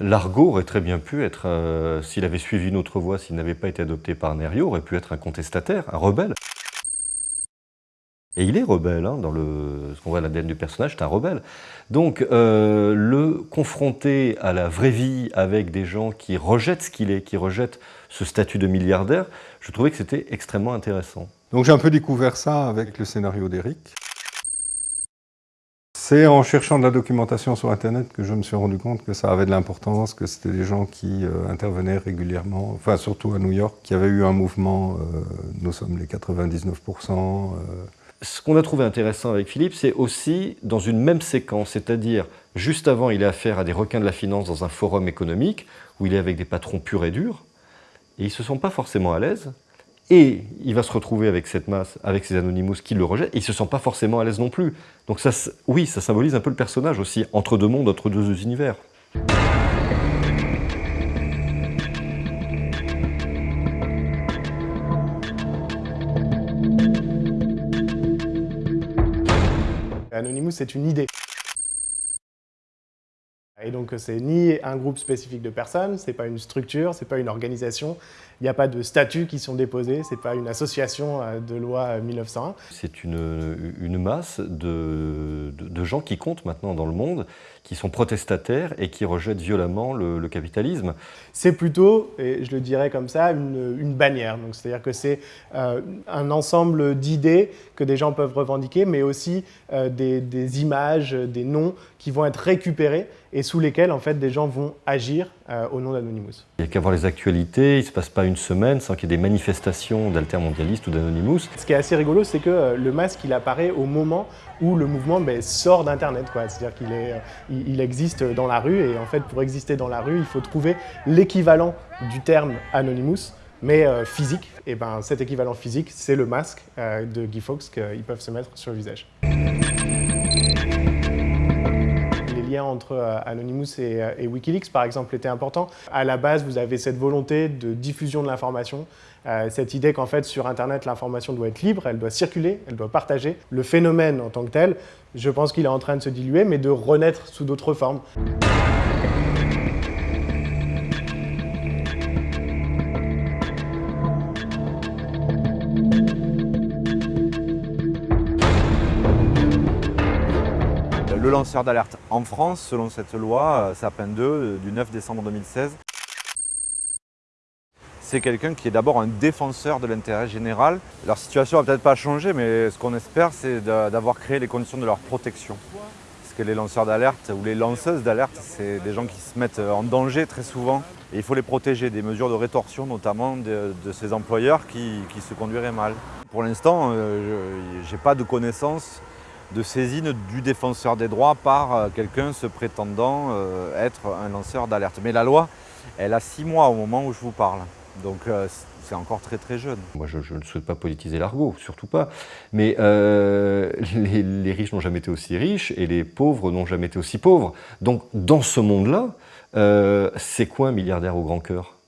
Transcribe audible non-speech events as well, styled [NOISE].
l'argot aurait très bien pu être, euh, s'il avait suivi une autre voie, s'il n'avait pas été adopté par Nerio, aurait pu être un contestataire, un rebelle. Et il est rebelle, hein, dans le, ce qu'on voit l'ADN du personnage, c'est un rebelle. Donc, euh, le confronter à la vraie vie avec des gens qui rejettent ce qu'il est, qui rejettent ce statut de milliardaire, je trouvais que c'était extrêmement intéressant. Donc j'ai un peu découvert ça avec le scénario d'Eric. C'est en cherchant de la documentation sur Internet que je me suis rendu compte que ça avait de l'importance, que c'était des gens qui euh, intervenaient régulièrement, enfin surtout à New York, qui avait eu un mouvement, euh, nous sommes les 99%, ce qu'on a trouvé intéressant avec Philippe, c'est aussi dans une même séquence, c'est-à-dire juste avant, il a affaire à des requins de la finance dans un forum économique où il est avec des patrons purs et durs, et ils ne se sentent pas forcément à l'aise, et il va se retrouver avec cette masse, avec ces Anonymous qui le rejettent, et il ne se sent pas forcément à l'aise non plus. Donc ça, oui, ça symbolise un peu le personnage aussi, entre deux mondes, entre deux univers. Anonymous, c'est une idée. Et donc, c'est ni un groupe spécifique de personnes, c'est pas une structure, c'est pas une organisation, il n'y a pas de statuts qui sont déposés, c'est pas une association euh, de loi 1901. C'est une, une, masse de, de, gens qui comptent maintenant dans le monde, qui sont protestataires et qui rejettent violemment le, capitalisme. C'est plutôt, et je le dirais comme ça, une, une bannière. C'est-à-dire que c'est euh, un ensemble d'idées que des gens peuvent revendiquer, mais aussi euh, des, des images, des noms qui vont être récupérés et sous lesquels en fait, des gens vont agir euh, au nom d'Anonymous. Il n'y a qu'à voir les actualités, il ne se passe pas une semaine sans qu'il y ait des manifestations d'altermondialistes ou d'Anonymous. Ce qui est assez rigolo, c'est que euh, le masque, il apparaît au moment où le mouvement ben, sort d'Internet. C'est-à-dire qu'il euh, il, existe dans la rue et en fait, pour exister dans la rue, il faut trouver l'équivalent du terme Anonymous mais physique, et ben cet équivalent physique, c'est le masque de Guy Fawkes qu'ils peuvent se mettre sur le visage entre euh, Anonymous euh, et, Wikileaks, par exemple, était important. À la base, vous avez cette volonté de diffusion de l'information, euh, cette idée qu'en fait, sur Internet, l'information doit être libre, elle doit circuler, elle doit partager. Le phénomène en tant que tel, je pense qu'il est en train de se diluer, mais de renaître sous d'autres formes. Le lanceur d'alerte en France, selon cette loi, euh, Sapin 2 euh, du 9 décembre 2016. C'est quelqu'un qui est d'abord un défenseur de l'intérêt général. Leur situation va peut-être pas changer, mais ce qu'on espère, c'est d'avoir créé les conditions de leur protection. Parce que les lanceurs d'alerte ou les lanceuses d'alerte, c'est des gens qui se mettent en danger très souvent. Et il faut les protéger des mesures de rétorsion, notamment de, ces employeurs qui, se conduiraient mal. Pour l'instant, euh, je n'ai pas de connaissances de saisine du défenseur des droits par euh, quelqu'un se prétendant euh, être un lanceur d'alerte. Mais la loi, elle a six mois au moment où je vous parle. Donc euh, c'est encore très très jeune. Moi je, ne souhaite pas politiser l'argot, surtout pas. Mais [LAUGHS] les, les, riches n'ont jamais été aussi riches et les pauvres n'ont jamais été aussi pauvres. Donc dans ce monde-là, c'est quoi un milliardaire au grand cœur?